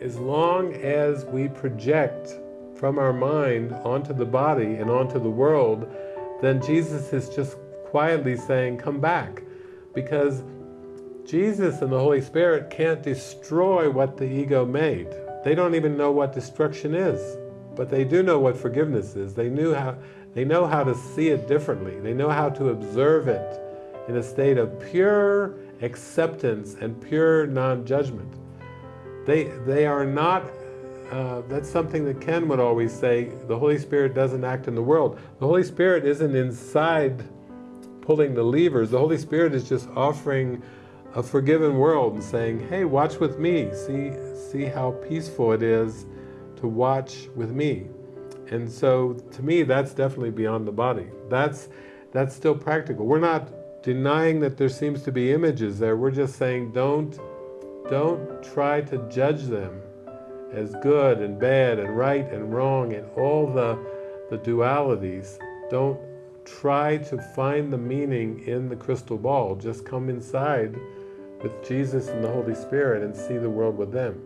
as long as we project from our mind onto the body and onto the world, then Jesus is just quietly saying, come back. Because Jesus and the Holy Spirit can't destroy what the ego made. They don't even know what destruction is, but they do know what forgiveness is. They, knew how, they know how to see it differently. They know how to observe it in a state of pure acceptance and pure non-judgment. They, they are not, uh, that's something that Ken would always say, the Holy Spirit doesn't act in the world. The Holy Spirit isn't inside pulling the levers. The Holy Spirit is just offering a forgiven world and saying, hey, watch with me. See, see how peaceful it is to watch with me. And so, to me, that's definitely beyond the body. That's, that's still practical. We're not denying that there seems to be images there. We're just saying, don't, don't try to judge them as good and bad and right and wrong and all the, the dualities. Don't try to find the meaning in the crystal ball. Just come inside with Jesus and the Holy Spirit and see the world with them.